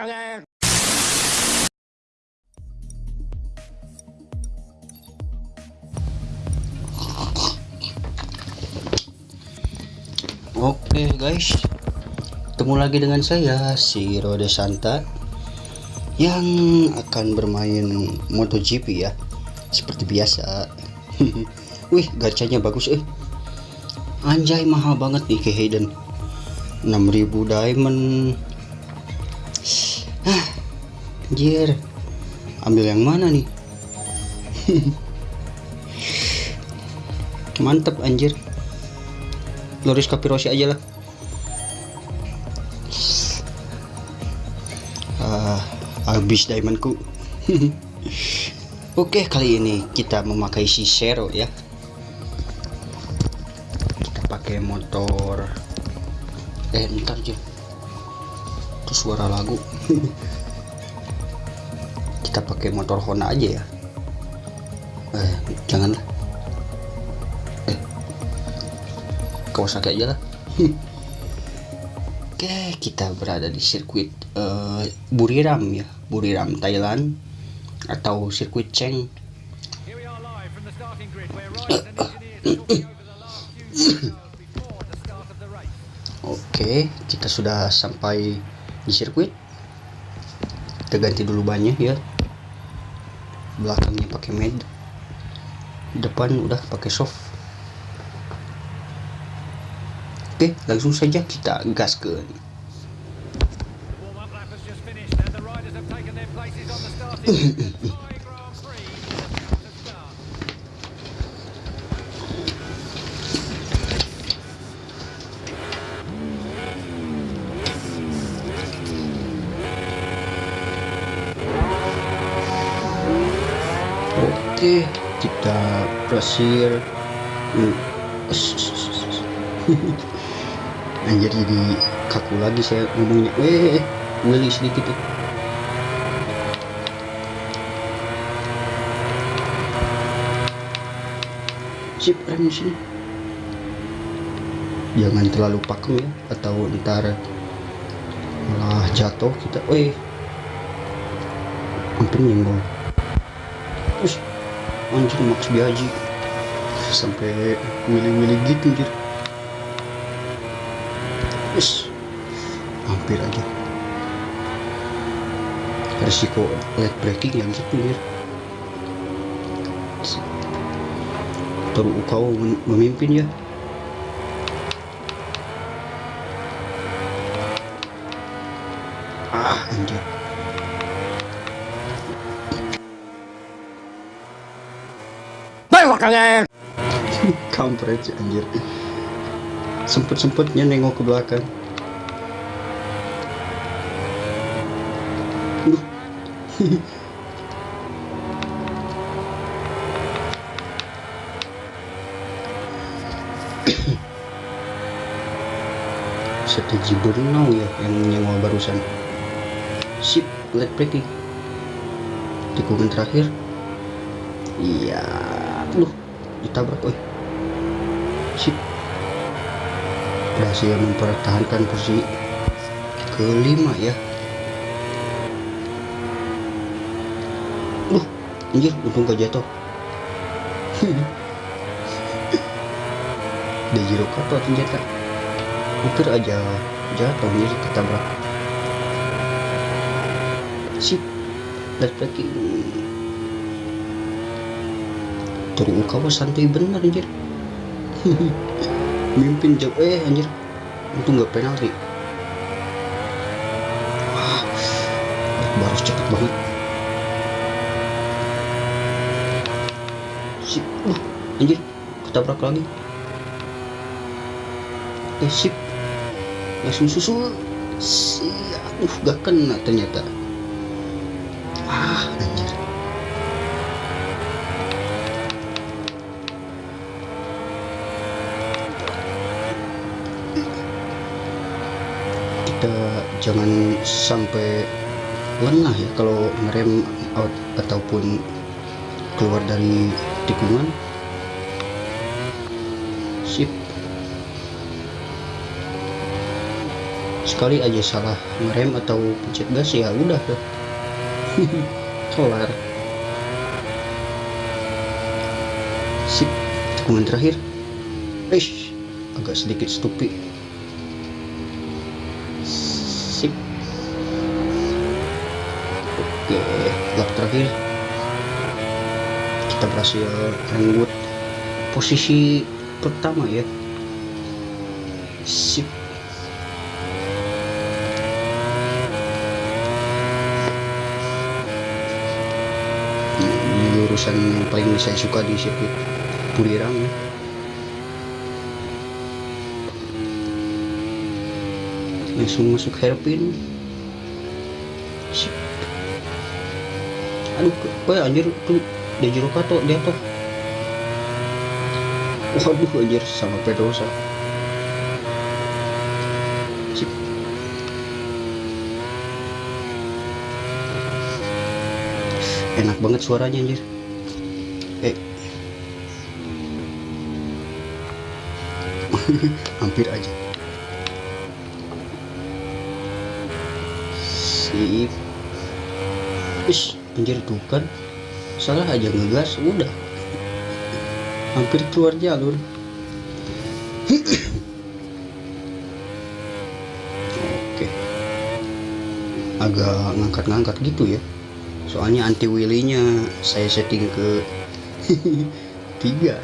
belakangnya. Oke guys. Ketemu lagi dengan saya Si Rode Santa Yang akan bermain MotoGP ya. Seperti biasa. Wih gacanya bagus eh. Anjay mahal banget nih ke Hayden 6000 diamond ah, Anjir. Ambil yang mana nih? Mantep anjir. Loris Capirosi aja lah. Ah, habis diamondku. Oke kali ini kita memakai si Zero ya. Kita pakai motor. Eh ntar aja itu suara lagu kita pakai motor Honda aja ya. Eh janganlah Kawasaki aja lah Oke kita berada di sirkuit uh, Buriram ya. Buriram Thailand atau sirkuit Cheng. Oke kita sudah sampai di sirkuit kita ganti dulu banyak ya. Belakangnya pakai med depan udah pakai soft. Oke, langsung saja kita gaskan. Oke, kita berhasil. anjir jadi kaku lagi saya ngomongnya. Eh Willy sedikit tuh. Sip rem sini. Jangan terlalu pakem ya atau ntar malah jatuh kita. Eh hampir nyenggol anjir Max Biaji sampai willy-willy gitu anjir Wis, hampir aja. Resiko late breaking yang gitu ya. Terus kau memimpin ya. Ah, anjir. Belakangnya. Kampret anjir. Sempet-sempetnya nengok ke belakang. Strategi berenang ya yang nyenggol barusan. Sip let breaking tikungan terakhir. Iya loh ditabrak oi sip berhasil mempertahankan posisi kelima ya. Uh anjir untung gak jatuh. Dejiro Kato ternyata hampir aja jatuh anjir ketabrak. Sip lihat lagi. Toru Ukawa santai bener anjir mimpin jauh eh anjir. Itu nggak penalti. Baru cepet banget. Sip. Uh anjir ketabrak lagi. Eh sip. Langsung susul. Siap. Uh gak kena ternyata ah anjir kita jangan sampai lengah ya kalau ngerem out ataupun keluar dari tikungan. Sip. Sekali aja salah ngerem atau pencet gas ya udah tuh. Kelar. Sip tikungan terakhir. Eish, agak sedikit stupid sip oke lap terakhir. Kita berhasil renggut posisi pertama ya. Sip. Urusan yang paling saya suka di sirkuit Burirang ya. langsung masuk hairpin Sip. Kok anjir tuh dia jero kato dia tuh waduh anjir sama Pedrosa. Sip. enak banget suaranya anjir. Eh. Hampir aja. Sip. Ish, anjir tuh kan salah aja ngegas udah hampir keluar jalur. Oke. Agak ngangkat-ngangkat gitu ya. Soalnya anti wheelie-nya saya setting ke tiga.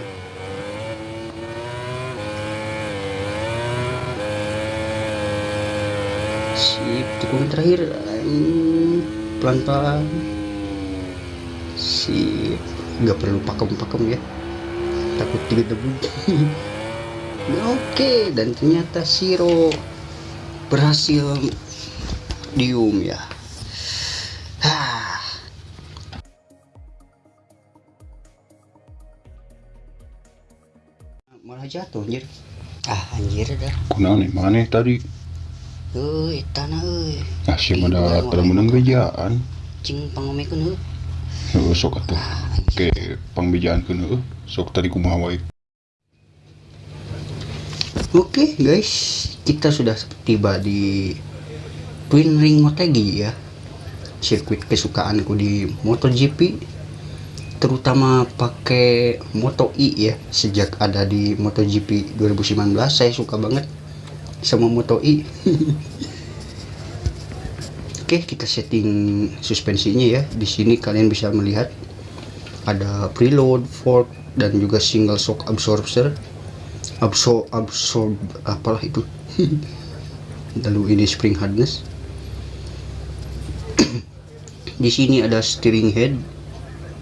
Sip tikungan terakhir pelan-pelan sip nggak perlu pakem-pakem ya. Takut tiga debu oke dan ternyata Siro berhasil dium ya. Hah. malah jatuh anjir. Ah anjir dah. Kuna nih mana tadi? euy tanah euy. Nasi Ih, ada pada menang bejaan. cing pangomekeun heuh Heuh, Sok atuh. Oke, pangbejaan keun heuh. Sok tadi kumaha. Oke guys, kita sudah tiba di Twin Ring Motegi ya Sirkuit kesukaanku di MotoGP Terutama pakai Moto E ya Sejak ada di MotoGP 2019 Saya suka banget sama Moto E Oke, kita setting suspensinya ya. Di sini kalian bisa melihat ada preload, fork, dan juga single shock absorber. Absorb absorb apalah itu? Lalu ini spring hardness. Di sini ada steering head.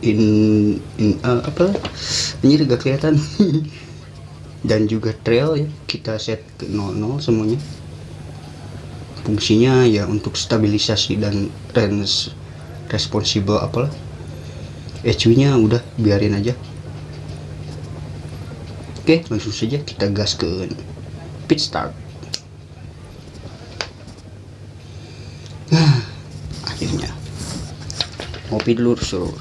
In in uh, apa? Ini agak kelihatan. Dan juga trail ya. Kita set ke 00 semuanya fungsinya ya untuk stabilisasi dan range responsible apalah ECU nya udah biarin aja Oke, langsung saja kita gas ke pit start. Akhirnya ngopi dulu suruh.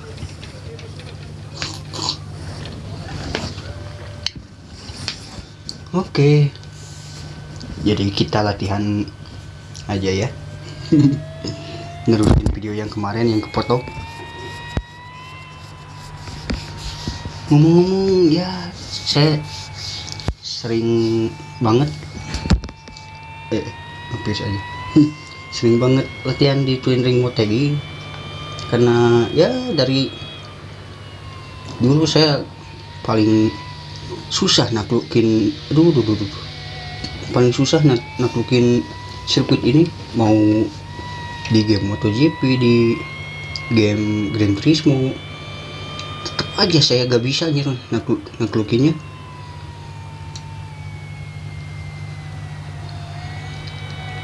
Oke, jadi kita latihan aja ya. Nerusin video yang kemarin yang kepotong. Ngomong-ngomong ya saya sering banget eh hampir saja sering banget latihan di Twin Ring Motegi karena ya dari dulu saya paling susah naklukin aduh, aduh, aduh, aduh. paling susah nak naklukin sirkuit ini mau di game MotoGP di game Gran Turismo. Tetap aja saya gak bisa nakluk naklukinnya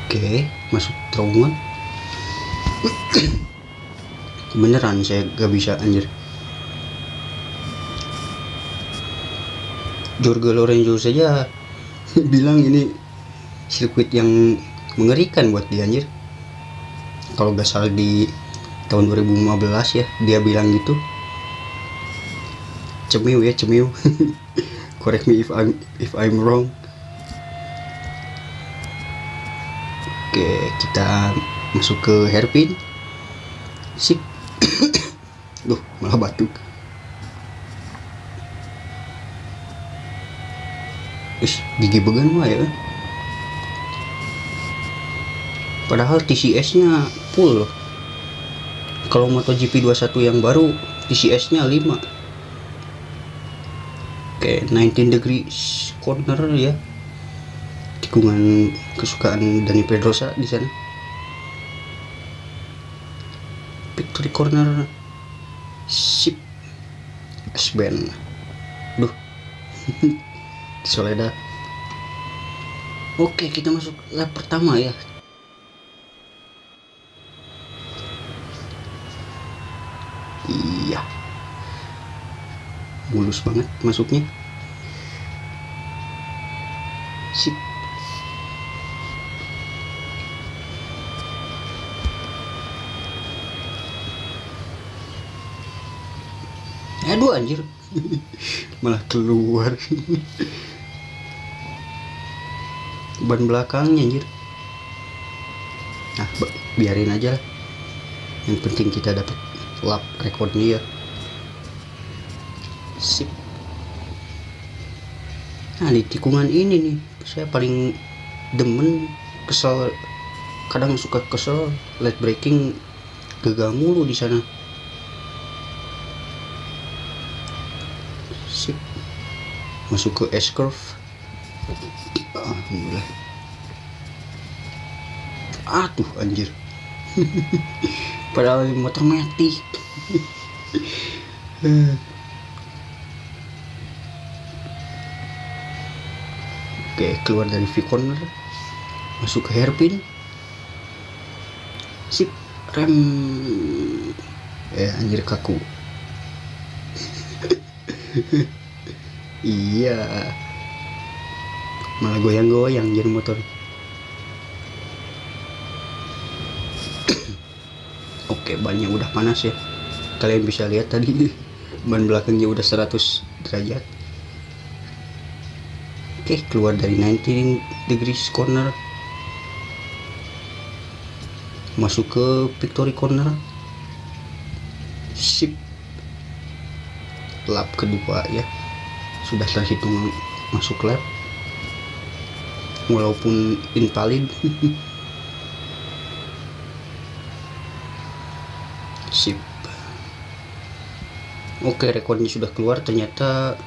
oke masuk terowongan. Beneran saya gak bisa anjir. Jorge Lorenzo saja bilang ini sirkuit yang mengerikan buat dia anjir. Kalau gak salah di tahun 2015 ya dia bilang gitu. Cemiu ya cemiu. Correct me if I'm if I'm wrong. Oke kita masuk ke hairpin. Sip. Duh malah batuk. Ish, gigi began mah ya padahal TCS nya full. Kalau MotoGP 21 yang baru TCS nya 5 oke 19 degrees corner ya. Tikungan kesukaan Dani Pedrosa di sana. Victory corner sip. S-band. Duh. Soledad. Oke kita masuk lap pertama ya iya mulus banget masuknya. Sip. Aduh anjir. Malah keluar. Ban belakangnya anjir. Nah biarin aja lah. Yang penting kita dapat lap rekornya ya sip. Nah di tikungan ini nih saya paling demen kesel kadang suka kesel late breaking gagal mulu di sana. Sip. Masuk ke S curve alhamdulillah. Aduh anjir. Padahal motor metik oke keluar dari V corner masuk ke hairpin. Sip rem. Eh anjir kaku. Iya. Malah goyang-goyang jadi motor. Oke bannya udah panas ya. Kalian bisa lihat tadi ban belakangnya udah 100 derajat oke keluar dari 19 degrees corner. Masuk ke victory corner. Sip. Lap kedua ya. Sudah terhitung masuk lap. Walaupun invalid. Sip. Oke rekornya sudah keluar. Ternyata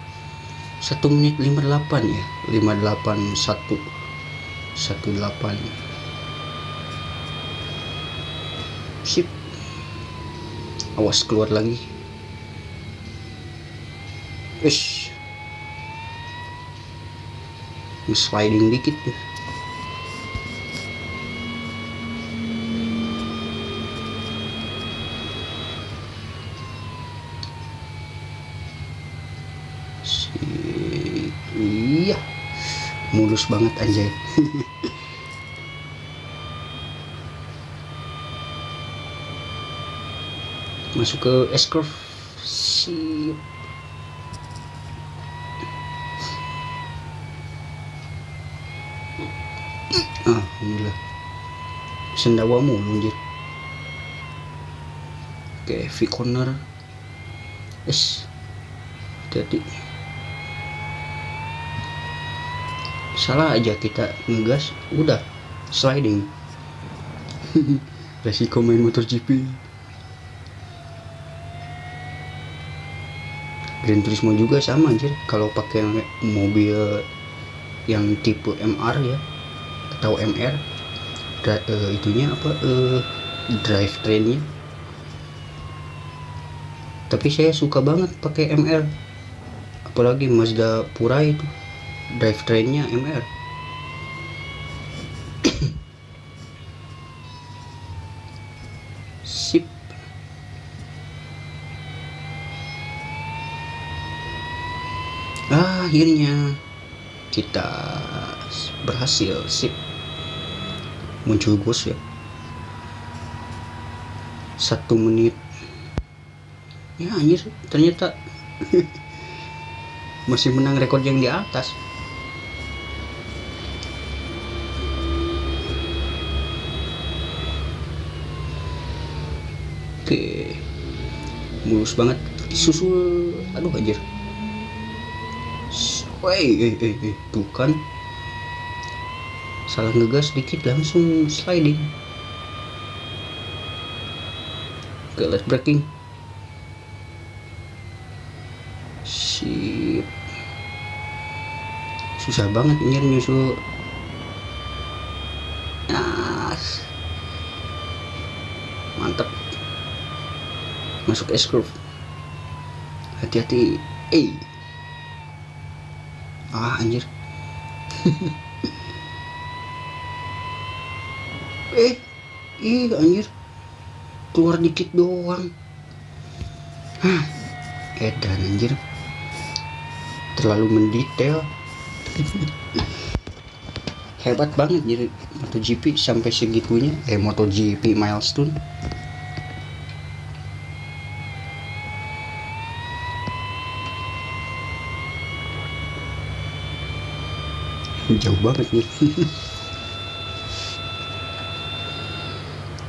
1 menit 58 ya? 581 18 sip. Awas keluar lagi. Ish. sliding dikit deh Si- iya mulus banget anjay. Masuk ke S curve sip alhamdulillah sendawa mulu anjir. Oke V corner. Es hati-hati salah aja kita ngegas udah sliding. Resiko main motor GP Gran Turismo juga sama anjir. Kalau pakai mobil yang tipe MR ya atau MR dra- eh, itunya apa eh, drive trainnya. Tapi saya suka banget pakai MR apalagi Mazda Pura itu drive trainnya MR sip. Akhirnya kita berhasil sip. Muncul bos ya. Satu menit. Ya anjir ternyata masih menang rekor yang di atas Oke. Mulus banget. Susul. Aduh anjir. Woi, eh, eh, eh, tuh kan. Salah ngegas dikit langsung sliding. Oke, breaking. Sip. Susah banget anjir nyusul. Masuk S curve. Hati-hati. Eh. Ah, anjir. eh, ih anjir. Keluar dikit doang. Hah. Edan anjir. Terlalu mendetail. Hebat banget jadi MotoGP sampai segitunya. Eh MotoGP milestone. Jauh banget nih.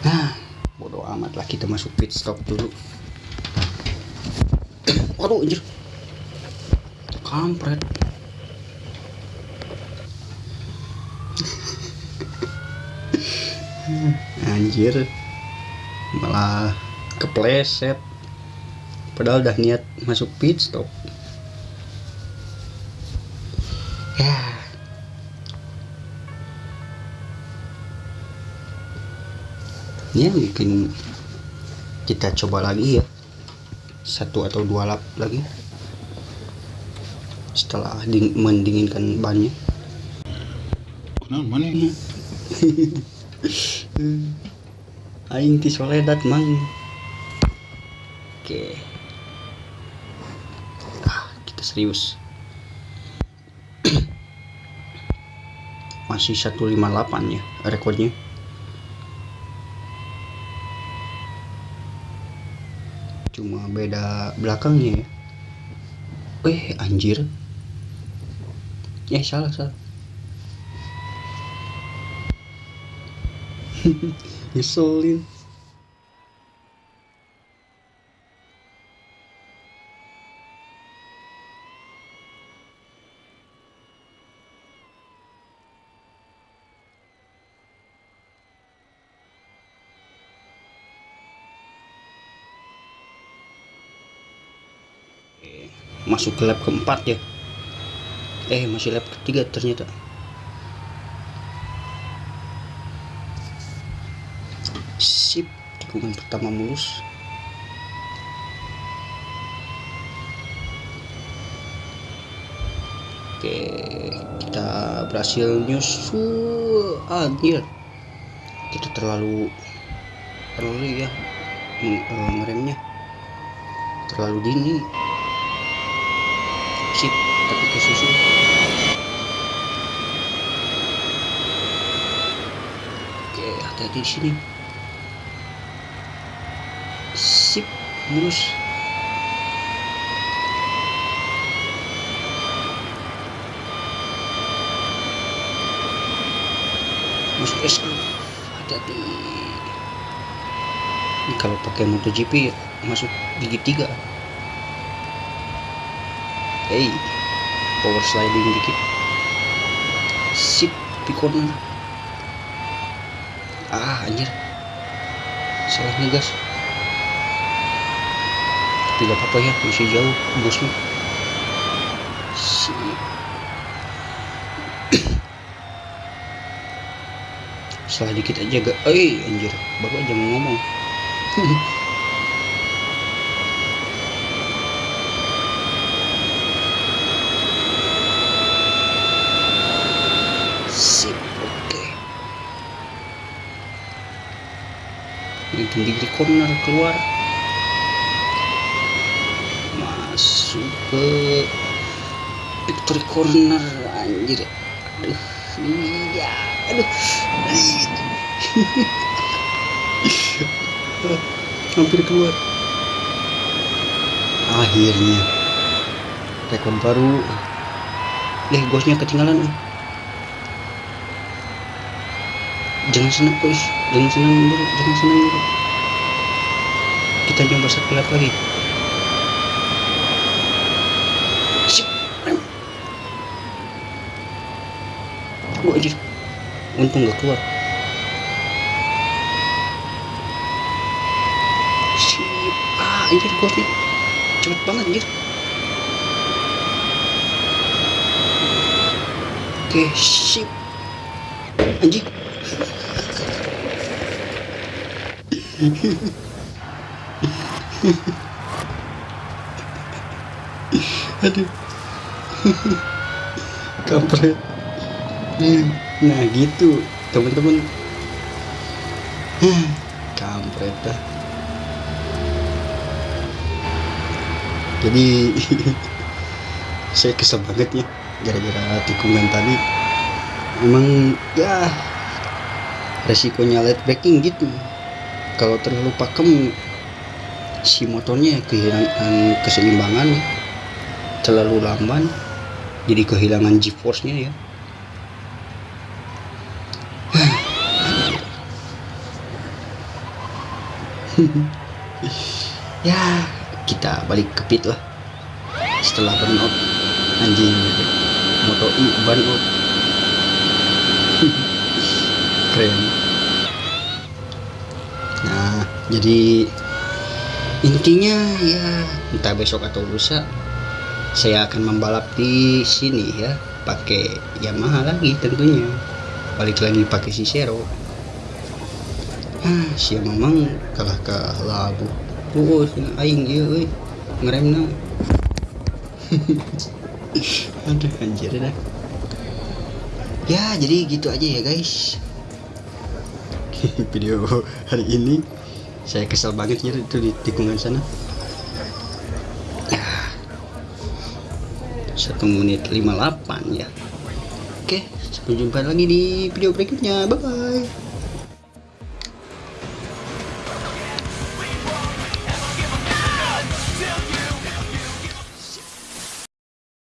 Nah bodo amat lah kita masuk pit stop dulu. Waduh anjir. Kampret. Anjir. Malah kepleset. Padahal udah niat masuk pit stop ya mungkin kita coba lagi ya. Satu atau dua lap lagi. Setelah ding- mendinginkan bannya. Kenal mana ini? aing ti soledad mang. Oke. Ah kita serius. Masih 158 ya rekornya beda belakangnya ya. Eh anjir. Eh salah salah. Ngeselin Eh, masuk ke lap keempat ya. Eh masih lap ketiga ternyata. Sip tikungan pertama mulus. Oke kita berhasil nyusul. Anjir. Kita terlalu early ya nge- eh, ngeremnya. Terlalu dini tapi kesusul oke hati-hati di sini. Sip mulus masuk es hati-hati. Ini kalau pakai MotoGP masuk gigi tiga. Hey power sliding dikit. Sip corner. Ah anjir. Salah ngegas. Tapi gak apa-apa ya masih jauh bosnya sip. Salah dikit aja gak eh anjir. Baru aja ngomong sip oke ini tinggi corner keluar. Masuk ke victory corner. Anjir. Aduh iya aduh. Hampir keluar. Akhirnya rekor baru. Deh gosnya ketinggalan eh. jangan senang guys. Jangan senang dulu jangan senang. dulu kita coba satu lap lagi. Anjir. untung gak keluar. Sip. ah anjir kuat nih cepet banget anjir. Oke sip anjing aduh. Kampret. Nah gitu teman-teman. Kampret dah. Jadi saya kesel banget ya gara-gara tikungan tadi. Emang ya resikonya late braking gitu. Kalau terlalu pakem si motornya kehilangan keseimbangan terlalu lamban jadi kehilangan g-force nya ya. Ya kita balik ke pit lah. Setelah burnout anjing moto i burnout keren. Nah jadi intinya ya entah besok atau lusa saya akan membalap di sini ya. Pakai Yamaha lagi tentunya. Balik lagi pakai Cicero ah si memang kalah ke labu. Oh aing iya euy ngeremna aduh anjir dah. Ya jadi gitu aja ya guys. Video hari ini saya kesel banget ya itu di tikungan sana. Satu menit 58 ya. Oke sampai jumpa lagi di video berikutnya. Bye bye